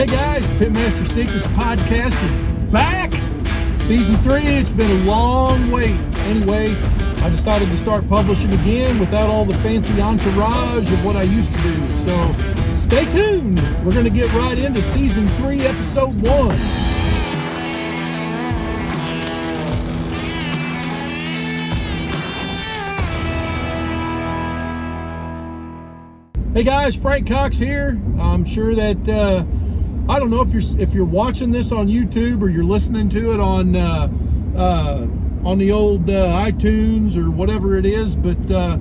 Hey guys, Pitmaster Secrets podcast is back. Season three, it's been a long wait. Anyway, I decided to start publishing again without all the fancy entourage of what I used to do. So stay tuned. We're going to get right into season three, episode one. Hey guys, Frank Cox here. I'm sure that uh, I don't know if you're if you're watching this on YouTube or you're listening to it on uh, uh, on the old uh, iTunes or whatever it is, but uh,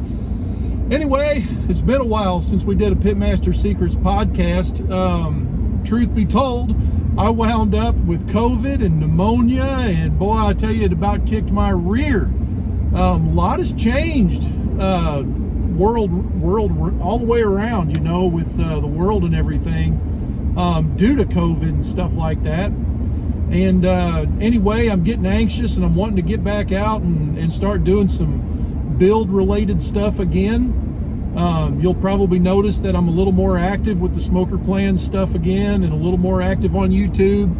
anyway, it's been a while since we did a Pitmaster Secrets podcast. Um, truth be told, I wound up with COVID and pneumonia, and boy, I tell you, it about kicked my rear. Um, a lot has changed uh, world world all the way around you know with uh, the world and everything um, due to covid and stuff like that. And uh, anyway i'm getting anxious and i'm wanting to get back out and, and start doing some build related stuff again. Um, you'll probably notice that i'm a little more active with the smoker plans stuff again and a little more active on youtube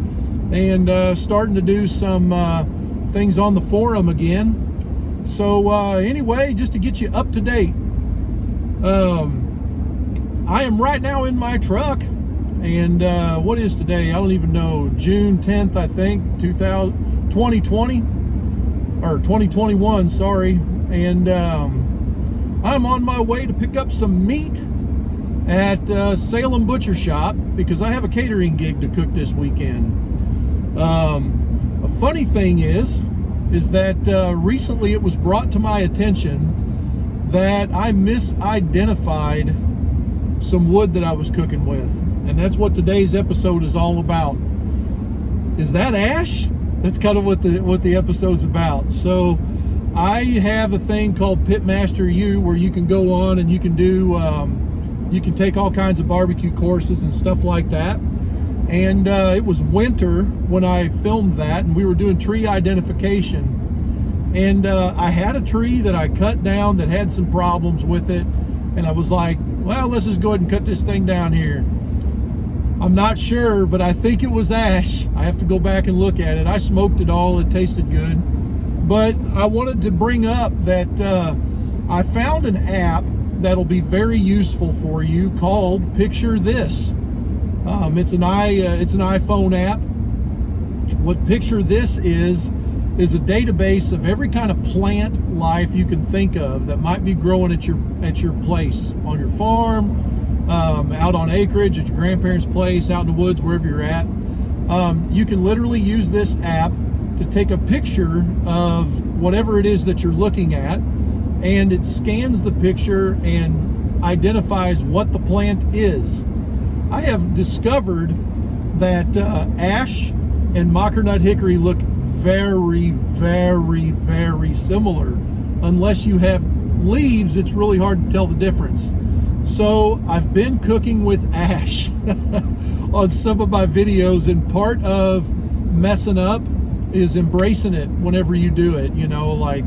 and uh, starting to do some uh, things on the forum again. So uh, anyway just to get you up to date um, I am right now in my truck, and uh, what is today? I don't even know. June 10th, I think, 2000, 2020 or 2021. Sorry, and um, I'm on my way to pick up some meat at uh, Salem Butcher Shop because I have a catering gig to cook this weekend. Um, a funny thing is, is that uh, recently it was brought to my attention that I misidentified some wood that I was cooking with. And that's what today's episode is all about. Is that ash? That's kind of what the what the episode's about. So I have a thing called Pitmaster U where you can go on and you can do um, you can take all kinds of barbecue courses and stuff like that. And uh, it was winter when I filmed that, and we were doing tree identification and uh, I had a tree that I cut down that had some problems with it. And I was like, well, let's just go ahead and cut this thing down here. I'm not sure, but I think it was ash. I have to go back and look at it. I smoked it all. It tasted good. But I wanted to bring up that uh, I found an app that'll be very useful for you called Picture This. Um, it's an i uh, it's an iPhone app. What Picture This is is a database of every kind of plant life you can think of that might be growing at your at your place on your farm um, out on acreage at your grandparents place out in the woods wherever you're at um, you can literally use this app to take a picture of whatever it is that you're looking at and it scans the picture and identifies what the plant is I have discovered that uh, ash and mockernut hickory look very, very, very similar. Unless you have leaves, it's really hard to tell the difference. So I've been cooking with ash on some of my videos and part of messing up is embracing it whenever you do it, you know, like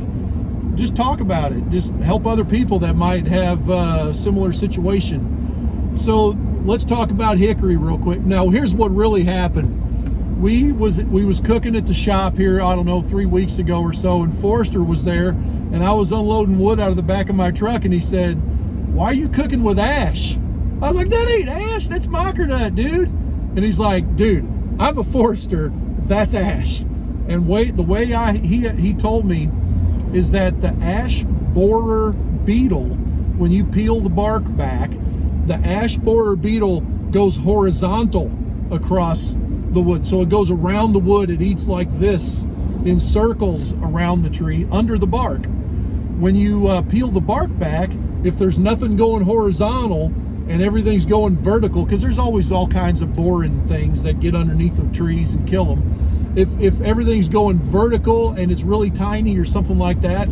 just talk about it. Just help other people that might have a similar situation. So let's talk about hickory real quick. Now, here's what really happened we was we was cooking at the shop here i don't know three weeks ago or so and forrester was there and i was unloading wood out of the back of my truck and he said why are you cooking with ash i was like that ain't ash that's mockernut dude and he's like dude i'm a forester that's ash and wait the way i he he told me is that the ash borer beetle when you peel the bark back the ash borer beetle goes horizontal across the wood. So it goes around the wood. It eats like this in circles around the tree under the bark. When you uh, peel the bark back, if there's nothing going horizontal and everything's going vertical, because there's always all kinds of boring things that get underneath the trees and kill them. If, if everything's going vertical and it's really tiny or something like that,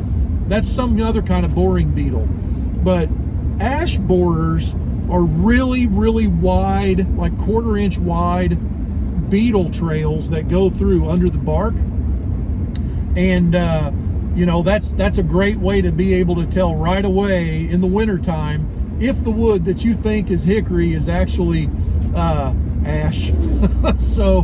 that's some other kind of boring beetle. But ash borers are really, really wide, like quarter inch wide, beetle trails that go through under the bark. And, uh, you know, that's, that's a great way to be able to tell right away in the wintertime if the wood that you think is hickory is actually uh, ash. so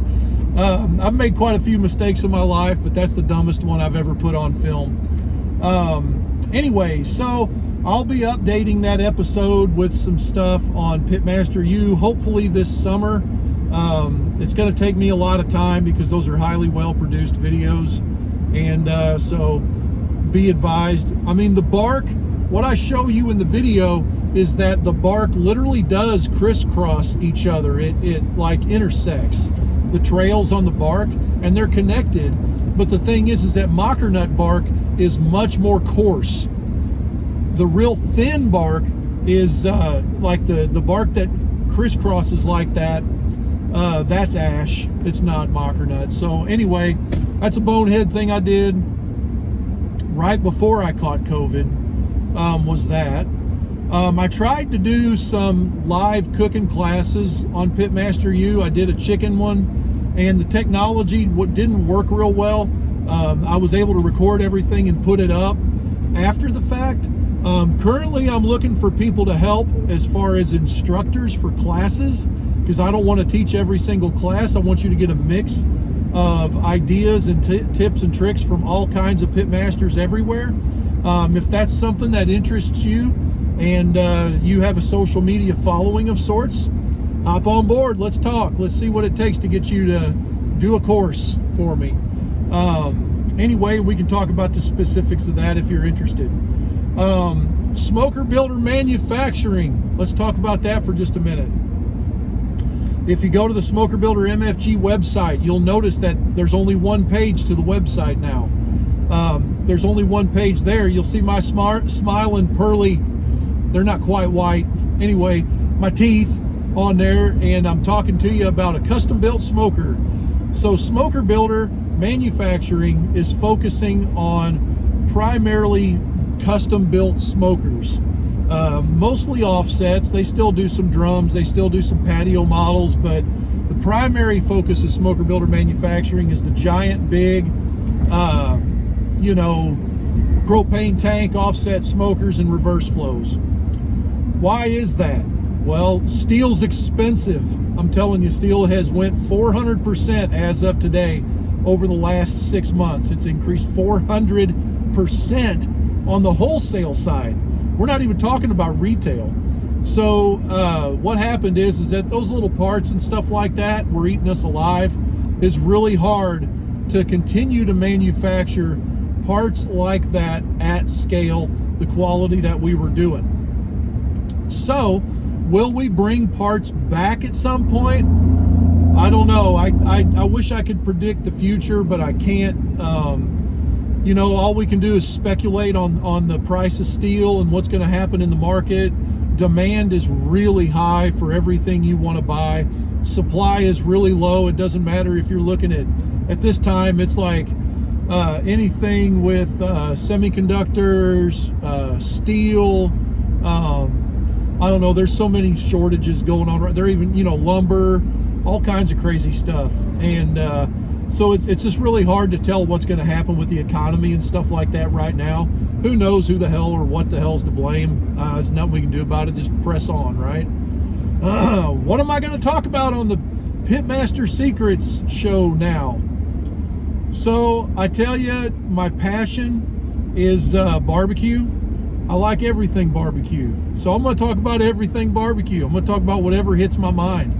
um, I've made quite a few mistakes in my life, but that's the dumbest one I've ever put on film. Um, anyway, so I'll be updating that episode with some stuff on Pitmaster U, hopefully this summer. Um, it's going to take me a lot of time because those are highly well-produced videos. And uh, so be advised. I mean, the bark, what I show you in the video is that the bark literally does crisscross each other. It, it like intersects the trails on the bark and they're connected. But the thing is, is that mockernut bark is much more coarse. The real thin bark is uh, like the, the bark that crisscrosses like that. Uh, that's ash. It's not mockernut. So anyway, that's a bonehead thing I did right before I caught COVID um, was that. Um, I tried to do some live cooking classes on Pitmaster U. I did a chicken one, and the technology didn't work real well. Um, I was able to record everything and put it up after the fact. Um, currently, I'm looking for people to help as far as instructors for classes because I don't want to teach every single class. I want you to get a mix of ideas and tips and tricks from all kinds of pitmasters everywhere. Um, if that's something that interests you, and uh, you have a social media following of sorts, hop on board. Let's talk. Let's see what it takes to get you to do a course for me. Um, anyway, we can talk about the specifics of that if you're interested. Um, smoker builder manufacturing. Let's talk about that for just a minute. If you go to the Smoker Builder MFG website, you'll notice that there's only one page to the website now. Um, there's only one page there. You'll see my smart, smiling, pearly they're not quite white. Anyway, my teeth on there and I'm talking to you about a custom built smoker. So Smoker Builder Manufacturing is focusing on primarily custom built smokers. Uh, mostly offsets. They still do some drums. They still do some patio models, but the primary focus of Smoker Builder Manufacturing is the giant, big, uh, you know, propane tank offset smokers and reverse flows. Why is that? Well, steel's expensive. I'm telling you, steel has went 400% as of today over the last six months. It's increased 400% on the wholesale side. We're not even talking about retail. So uh, what happened is, is that those little parts and stuff like that were eating us alive. It's really hard to continue to manufacture parts like that at scale, the quality that we were doing. So, will we bring parts back at some point? I don't know. I, I, I wish I could predict the future, but I can't. Um, you know, all we can do is speculate on, on the price of steel and what's going to happen in the market. Demand is really high for everything you want to buy. Supply is really low. It doesn't matter if you're looking at, at this time, it's like uh, anything with uh, semiconductors, uh, steel, um, I don't know, there's so many shortages going on. They're even, you know, lumber, all kinds of crazy stuff. And uh, so it's, it's just really hard to tell what's going to happen with the economy and stuff like that right now. Who knows who the hell or what the hell's to blame? Uh, there's nothing we can do about it. Just press on, right? Uh, what am I going to talk about on the Pitmaster Secrets show now? So I tell you, my passion is uh, barbecue I like everything barbecue. So I'm going to talk about everything barbecue. I'm going to talk about whatever hits my mind.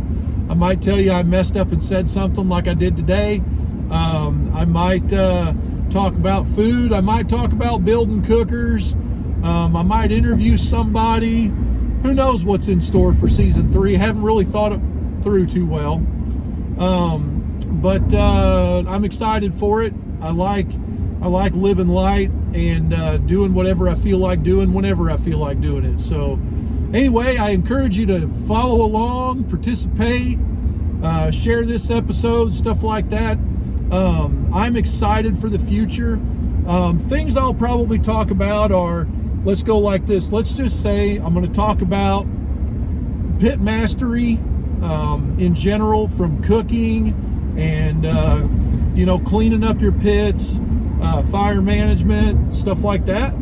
I might tell you I messed up and said something like I did today. Um, I might uh, talk about food. I might talk about building cookers. Um, I might interview somebody. Who knows what's in store for season three? Haven't really thought it through too well. Um, but uh, I'm excited for it. I like I like living light and uh, doing whatever I feel like doing whenever I feel like doing it. So anyway, I encourage you to follow along, participate, uh, share this episode, stuff like that. Um, I'm excited for the future. Um, things I'll probably talk about are, let's go like this. Let's just say I'm going to talk about pit mastery um, in general from cooking and, uh, you know, cleaning up your pits, uh, fire management, stuff like that.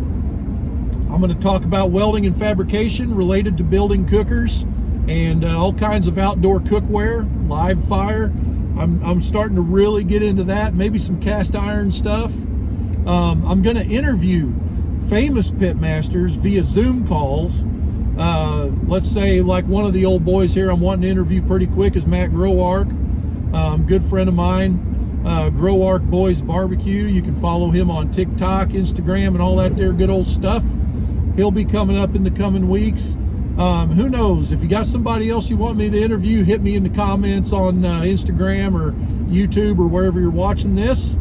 I'm going to talk about welding and fabrication related to building cookers and uh, all kinds of outdoor cookware, live fire. I'm, I'm starting to really get into that. Maybe some cast iron stuff. Um, I'm going to interview famous pitmasters via Zoom calls. Uh, let's say like one of the old boys here I'm wanting to interview pretty quick is Matt Groark, um, good friend of mine, uh, Groark Boys Barbecue. You can follow him on TikTok, Instagram, and all that there good old stuff. He'll be coming up in the coming weeks. Um, who knows? If you got somebody else you want me to interview, hit me in the comments on uh, Instagram or YouTube or wherever you're watching this.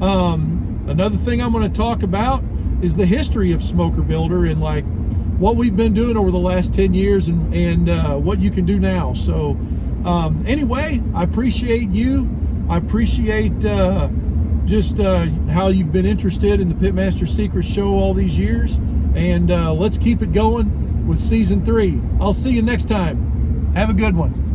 Um, another thing I'm going to talk about is the history of Smoker Builder and like what we've been doing over the last 10 years and, and uh, what you can do now. So um, anyway, I appreciate you. I appreciate uh, just uh, how you've been interested in the Pitmaster Secrets show all these years. And uh, let's keep it going with season three. I'll see you next time. Have a good one.